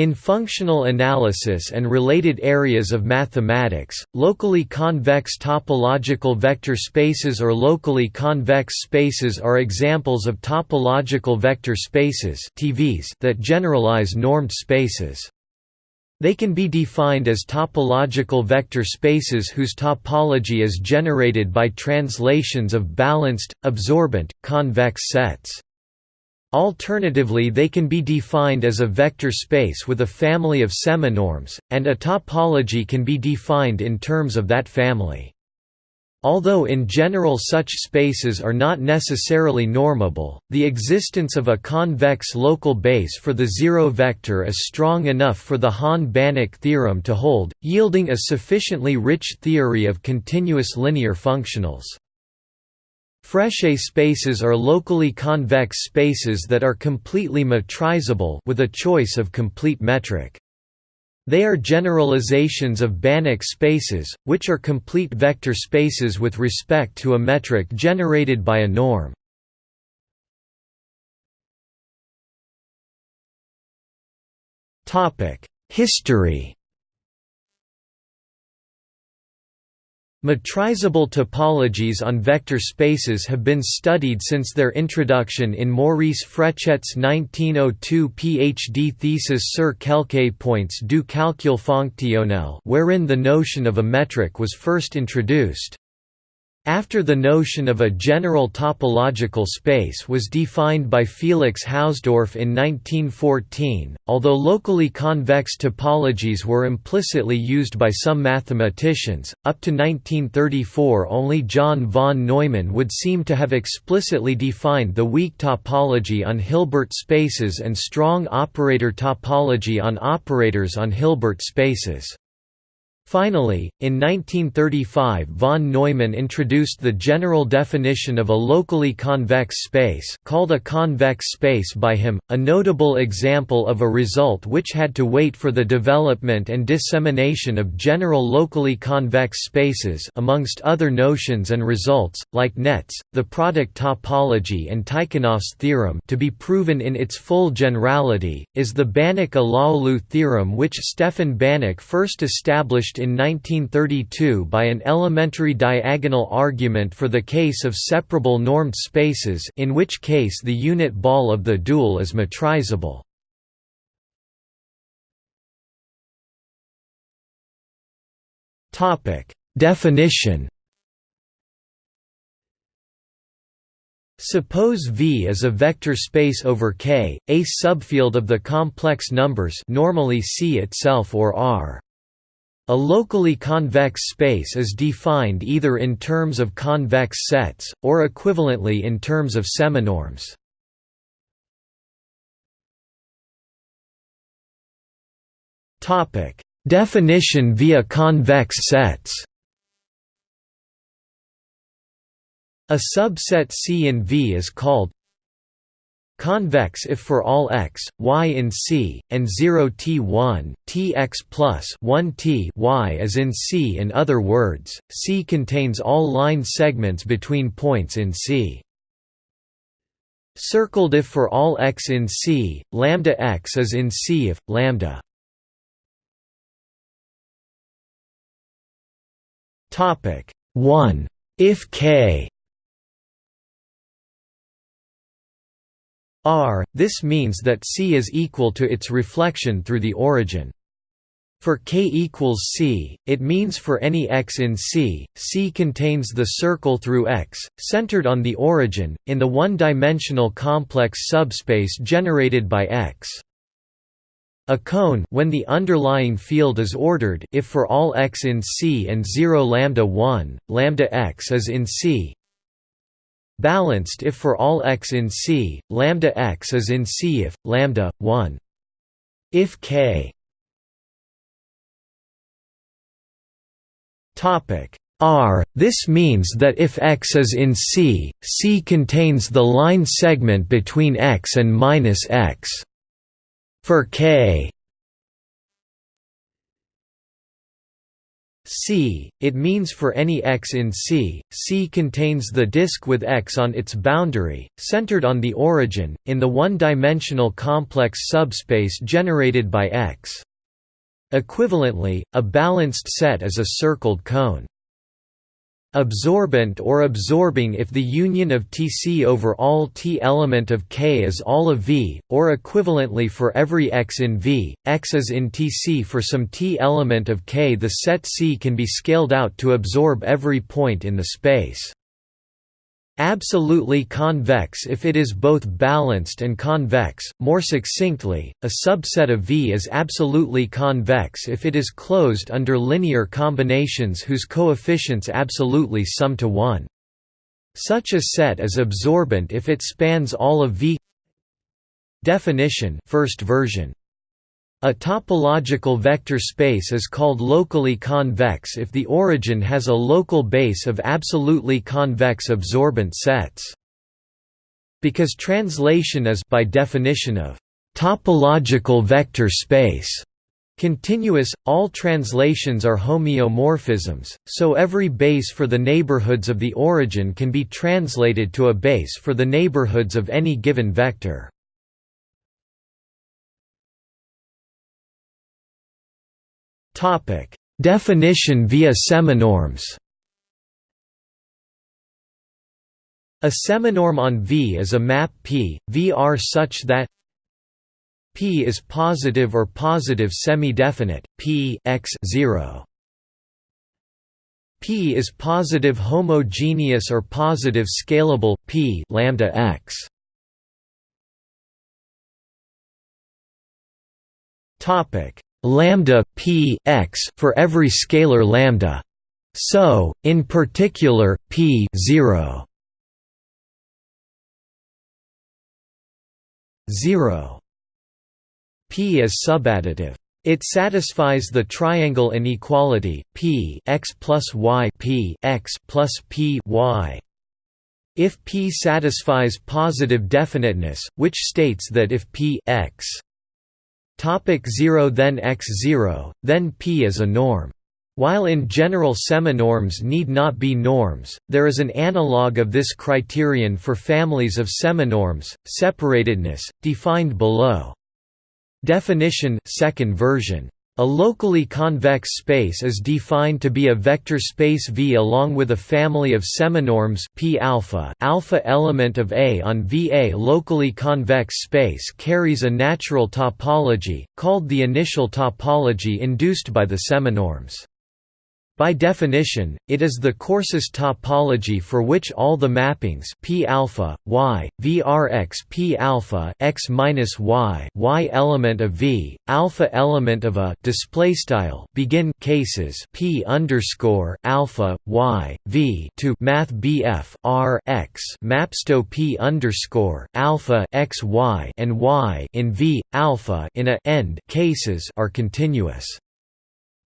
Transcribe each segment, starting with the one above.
In functional analysis and related areas of mathematics, locally convex topological vector spaces or locally convex spaces are examples of topological vector spaces that generalize normed spaces. They can be defined as topological vector spaces whose topology is generated by translations of balanced, absorbent, convex sets. Alternatively they can be defined as a vector space with a family of seminorms, and a topology can be defined in terms of that family. Although in general such spaces are not necessarily normable, the existence of a convex local base for the zero vector is strong enough for the Hahn-Banach theorem to hold, yielding a sufficiently rich theory of continuous linear functionals. Frechet spaces are locally convex spaces that are completely metrizable with a choice of complete metric. They are generalizations of Banach spaces, which are complete vector spaces with respect to a metric generated by a norm. History Metrizable topologies on vector spaces have been studied since their introduction in Maurice Frechet's 1902 PhD thesis Sur quelques points du calcul fonctionnel wherein the notion of a metric was first introduced. After the notion of a general topological space was defined by Felix Hausdorff in 1914, although locally convex topologies were implicitly used by some mathematicians, up to 1934 only John von Neumann would seem to have explicitly defined the weak topology on Hilbert spaces and strong operator topology on operators on Hilbert spaces. Finally, in 1935 von Neumann introduced the general definition of a locally convex space called a convex space by him, a notable example of a result which had to wait for the development and dissemination of general locally convex spaces amongst other notions and results, like nets, the product topology and Tychonoff's theorem to be proven in its full generality, is the Banach-Alaoglu theorem which Stefan Banach first established in 1932 by an elementary diagonal argument for the case of separable normed spaces in which case the unit ball of the dual is metrizable. Definition Suppose V is a vector space over K, a subfield of the complex numbers normally C itself or R. A locally convex space is defined either in terms of convex sets, or equivalently in terms of seminorms. Definition via convex sets A subset C in V is called Convex if for all x, y in C, and 0 t1, tx plus 1 t y is in C. In other words, C contains all line segments between points in C. Circled if for all x in C, lambda x is in C if lambda. Topic 1 if k R, this means that C is equal to its reflection through the origin. For k equals C, it means for any x in C, C contains the circle through x, centered on the origin, in the one-dimensional complex subspace generated by x. A cone when the underlying field is ordered if for all x in C and 0 lambda 1, lambda x is in C, balanced if for all x in C, lambda x is in C if lambda 1. If k topic R, this means that if x is in C, C contains the line segment between x and minus x. For k C, it means for any x in C, C contains the disk with x on its boundary, centered on the origin, in the one-dimensional complex subspace generated by X. Equivalently, a balanced set is a circled cone. Absorbent or absorbing if the union of Tc over all T element of K is all of V, or equivalently for every x in V, x is in Tc for some T element of K the set C can be scaled out to absorb every point in the space. Absolutely convex if it is both balanced and convex. More succinctly, a subset of V is absolutely convex if it is closed under linear combinations whose coefficients absolutely sum to 1. Such a set is absorbent if it spans all of V. Definition first version a topological vector space is called locally convex if the origin has a local base of absolutely convex absorbent sets. Because translation is by definition of topological vector space continuous, all translations are homeomorphisms, so every base for the neighborhoods of the origin can be translated to a base for the neighborhoods of any given vector. Topic: Definition via seminorms. A seminorm on V is a map P, VR such that P is positive or positive semi-definite, P x 0. P is positive homogeneous or positive scalable, P lambda x. Topic: lambda p x for every scalar lambda. So, in particular, p 0 0 p is subadditive. It satisfies the triangle inequality p x plus y p x plus p y. If p satisfies positive definiteness, which states that if p x Topic 0 Then x0, then p is a norm. While in general seminorms need not be norms, there is an analog of this criterion for families of seminorms, separatedness, defined below. Definition second version a locally convex space is defined to be a vector space V along with a family of seminorms P alpha. Alpha element of A on V. A locally convex space carries a natural topology called the initial topology induced by the seminorms. By definition, it is the coarsest topology for which all the mappings p alpha y vrx p alpha x minus y y element of v alpha element of a display style begin cases p underscore alpha y v to math bf r x mapsto p underscore alpha x y and y in v alpha in a end cases are continuous.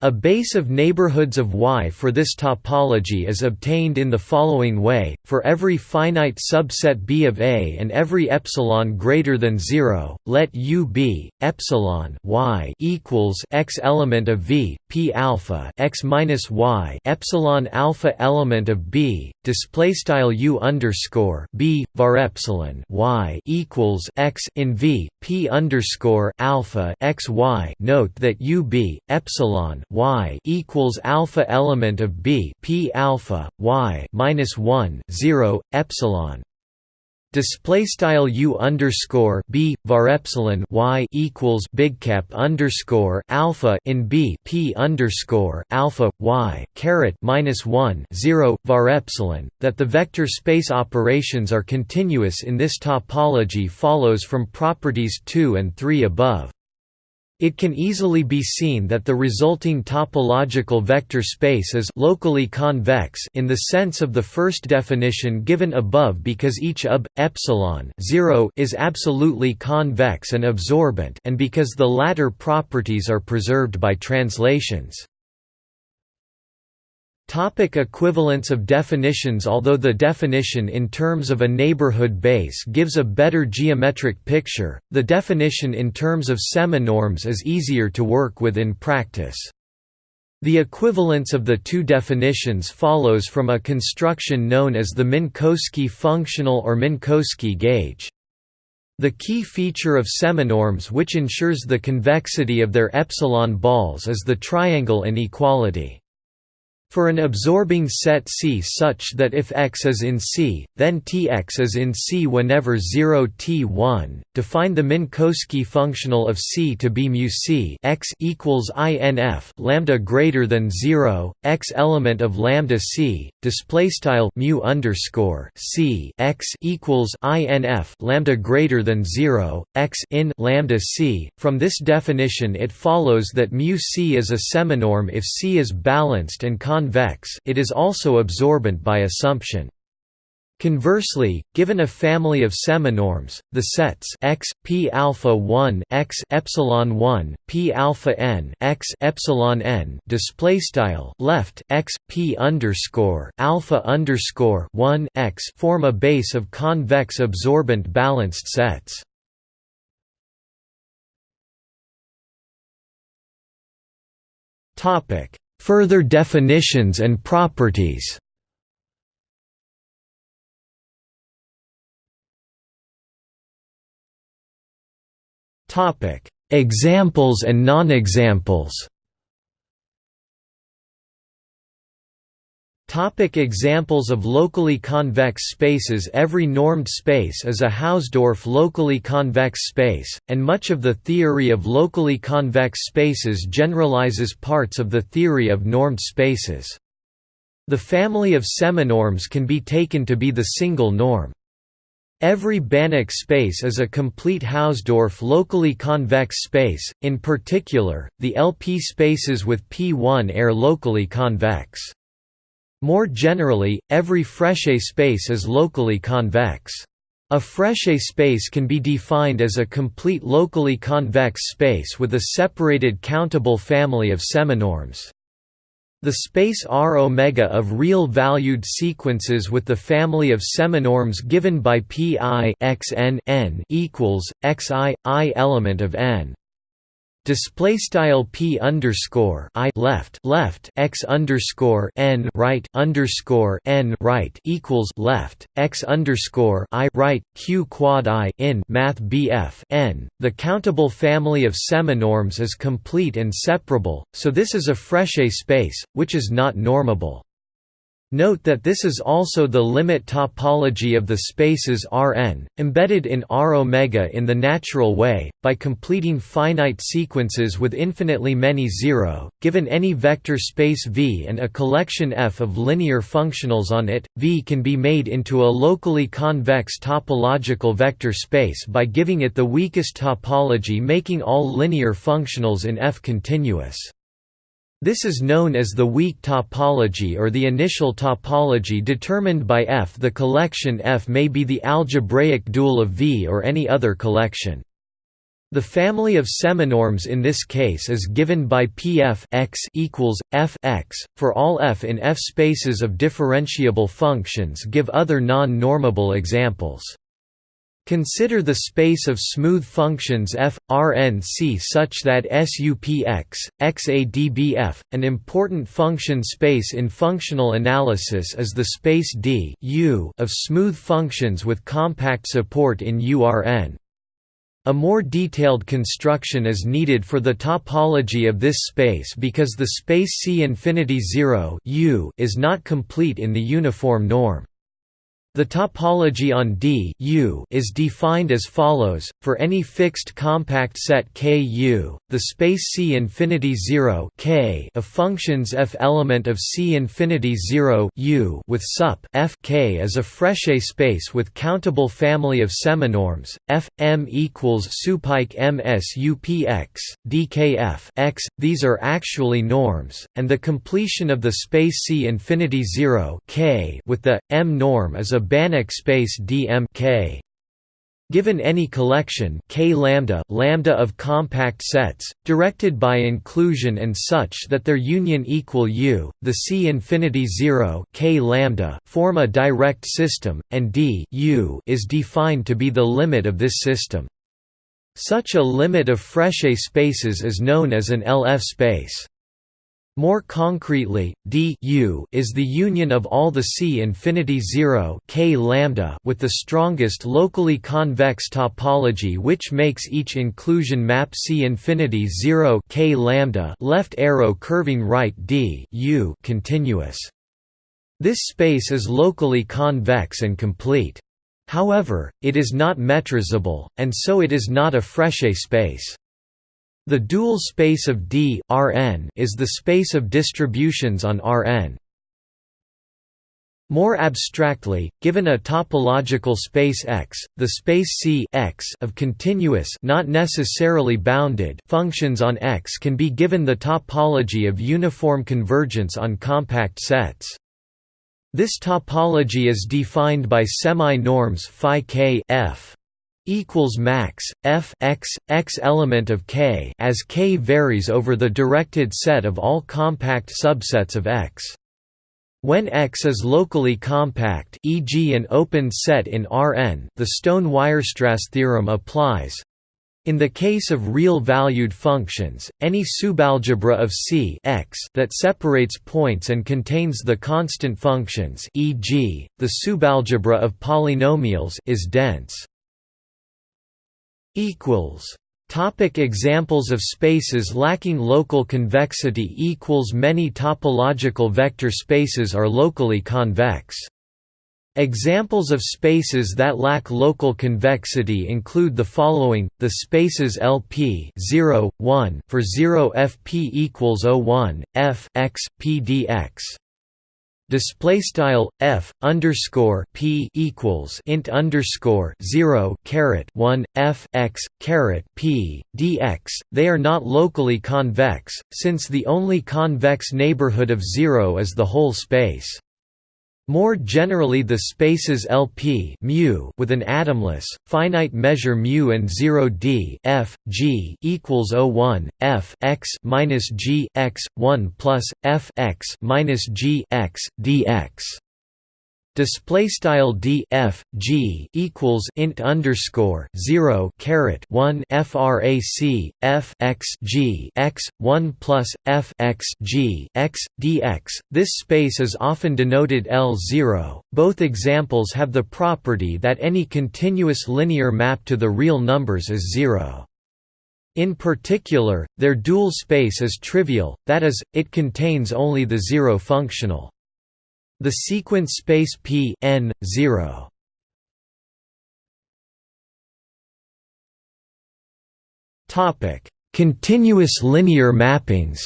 A base of neighborhoods of Y for this topology is obtained in the following way: for every finite subset B of A and every epsilon greater than 0, let U be epsilon Y equals x element of V, P alpha x minus Y epsilon alpha element of B, display style U underscore B var epsilon Y equals x in V, P underscore alpha x Y. Note that U B epsilon y equals alpha element of b p alpha y minus 1 0 epsilon. Display style u underscore b var epsilon y equals big cap underscore alpha in b p underscore alpha y caret minus 1 0 var epsilon that the vector space operations are continuous in this topology follows from properties 2 and 3 above it can easily be seen that the resulting topological vector space is locally convex in the sense of the first definition given above because each UB epsilon 0 is absolutely convex and absorbent and because the latter properties are preserved by translations. Topic equivalence of definitions Although the definition in terms of a neighborhood base gives a better geometric picture, the definition in terms of seminorms is easier to work with in practice. The equivalence of the two definitions follows from a construction known as the Minkowski functional or Minkowski gauge. The key feature of seminorms which ensures the convexity of their epsilon balls is the triangle inequality. For an absorbing set C such that if X is in C, then Tx is in C whenever 0 T1, define the Minkowski functional of C to be mu C. X equals INF lambda greater than 0, X element of lambda C, display style mu underscore C. X equals INF lambda greater than 0, X in lambda C. From this definition it follows that mu C is a seminorm if C is balanced and convex it is also absorbent by assumption. Conversely, given a family of seminorms, the sets x p alpha 1 x epsilon 1 p alpha n x epsilon n display style left x p underscore alpha underscore 1 x form a base of convex absorbent balanced sets. Topic Further definitions and properties. Examples and non-examples Topic examples of locally convex spaces Every normed space is a Hausdorff locally convex space, and much of the theory of locally convex spaces generalizes parts of the theory of normed spaces. The family of seminorms can be taken to be the single norm. Every Banach space is a complete Hausdorff locally convex space, in particular, the LP spaces with P1 are locally convex. More generally, every Frechet space is locally convex. A Frechet space can be defined as a complete locally convex space with a separated countable family of seminorms. The space R omega of real-valued sequences with the family of seminorms given by pi x n n equals xi i element of n display style p underscore i left left x underscore n right underscore n right equals left x underscore i right q quad i in math bf n. The countable family of seminorms is complete and separable, so this is a Frechet space, which is not normable. Note that this is also the limit topology of the spaces Rn, embedded in R omega in the natural way, by completing finite sequences with infinitely many zero, given any vector space V and a collection F of linear functionals on it, V can be made into a locally convex topological vector space by giving it the weakest topology making all linear functionals in F continuous. This is known as the weak topology or the initial topology determined by F. The collection F may be the algebraic dual of V or any other collection. The family of seminorms in this case is given by Pf x equals f x. For all f in F spaces of differentiable functions, give other non-normable examples. Consider the space of smooth functions f, Rn C such that SUPX, XADBF, an important function space in functional analysis is the space D U of smooth functions with compact support in URN. A more detailed construction is needed for the topology of this space because the space C infinity 0 U is not complete in the uniform norm. The topology on D U is defined as follows: for any fixed compact set K U, the space C infinity 0 K of functions f element of C infinity 0 U with sup f K is a Frechet space with countable family of seminorms. F M equals supike M S U P X DKF X. These are actually norms, and the completion of the space C infinity 0 K with the M norm is a Banach space DM K. Given any collection K lambda, lambda of compact sets, directed by inclusion and such that their union equal U, the C infinity 0 K lambda form a direct system, and D U is defined to be the limit of this system. Such a limit of Frechet spaces is known as an LF space. More concretely, D U is the union of all the C infinity 0 K lambda with the strongest locally convex topology which makes each inclusion map C infinity 0 K lambda left arrow curving right D U continuous. This space is locally convex and complete. However, it is not metrizable, and so it is not a Frechet space. The dual space of D Rn is the space of distributions on Rn. More abstractly, given a topological space X, the space C X of continuous not necessarily bounded functions on X can be given the topology of uniform convergence on compact sets. This topology is defined by semi-norms phi k f equals max f x x element of K as K varies over the directed set of all compact subsets of X. When X is locally compact e.g. an open set in Rn the Stone-Weierstrass theorem applies. In the case of real-valued functions, any subalgebra of C x that separates points and contains the constant functions e.g., the subalgebra of polynomials is dense. Equals Topic examples of spaces lacking local convexity equals Many topological vector spaces are locally convex. Examples of spaces that lack local convexity include the following: the spaces LP 0, 1 for 0 FP equals 01, F x P dx display style f underscore p equals int underscore zero caret one f x caret p dx. They are not locally convex, since the only convex neighborhood of zero is the whole space. More generally the spaces LP with an atomless, finite measure mu and 0 d f, g equals 01, f x minus g x 1 plus f x minus g x dx display style d f g equals int underscore 0 caret 1 frac f x g x 1 plus f x g x dx this space is often denoted l0 both examples have the property that any continuous linear map to the real numbers is 0 in particular, their dual space is trivial, that is, it contains only the zero functional. The sequence space P n 0 Topic: Continuous linear mappings.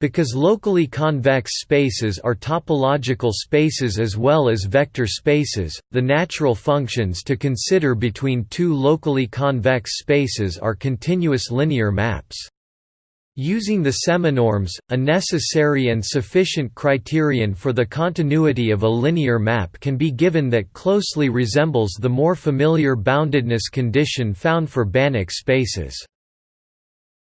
Because locally convex spaces are topological spaces as well as vector spaces, the natural functions to consider between two locally convex spaces are continuous linear maps. Using the seminorms, a necessary and sufficient criterion for the continuity of a linear map can be given that closely resembles the more familiar boundedness condition found for Banach spaces.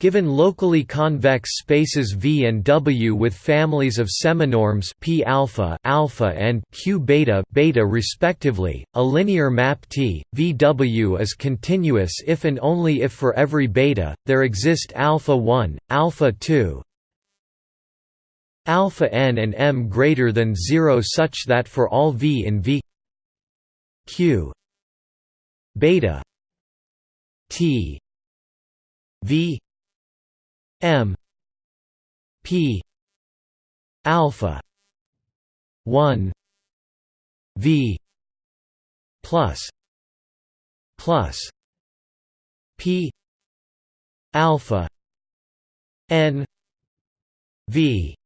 Given locally convex spaces V and W with families of seminorms P alpha, alpha and Q beta, beta respectively, a linear map T VW is continuous if and only if for every beta there exist alpha 1, alpha 2, alpha n and m greater than 0 such that for all V in V Q beta T V M P alpha 1 V plus plus P alpha N V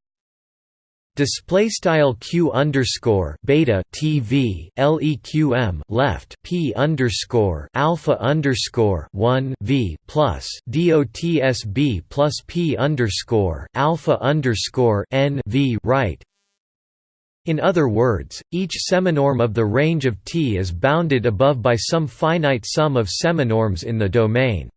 Display style q underscore beta tv leqm left p underscore alpha underscore one v plus dotsb plus p underscore alpha underscore n v right. In other words, each seminorm of the range of T is bounded above by some finite sum of seminorms in the domain.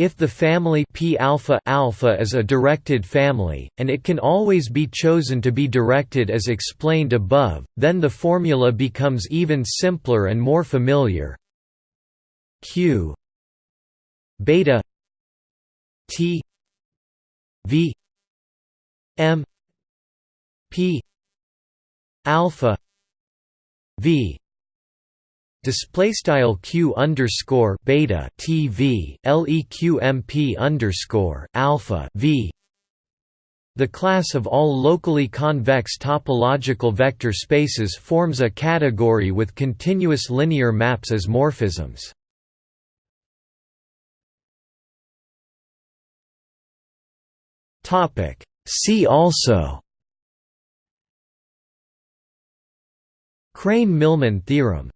If the family P alpha alpha is a directed family, and it can always be chosen to be directed as explained above, then the formula becomes even simpler and more familiar. Q beta T V M P alpha V display style q underscore beta tv leqmp underscore alpha v the class of all locally convex topological vector spaces forms a category with continuous linear maps as morphisms. See also Krein–Milman theorem